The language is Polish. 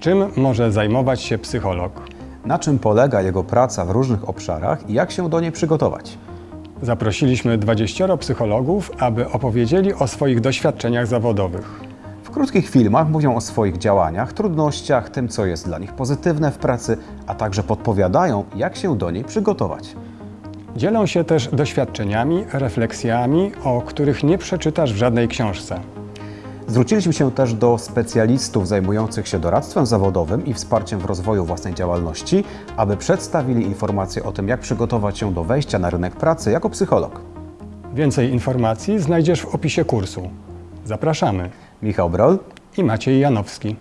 Czym może zajmować się psycholog? Na czym polega jego praca w różnych obszarach i jak się do niej przygotować? Zaprosiliśmy 20 psychologów, aby opowiedzieli o swoich doświadczeniach zawodowych. W krótkich filmach mówią o swoich działaniach, trudnościach, tym co jest dla nich pozytywne w pracy, a także podpowiadają, jak się do niej przygotować. Dzielą się też doświadczeniami, refleksjami, o których nie przeczytasz w żadnej książce. Zwróciliśmy się też do specjalistów zajmujących się doradztwem zawodowym i wsparciem w rozwoju własnej działalności, aby przedstawili informacje o tym, jak przygotować się do wejścia na rynek pracy jako psycholog. Więcej informacji znajdziesz w opisie kursu. Zapraszamy. Michał Brol, I Maciej Janowski.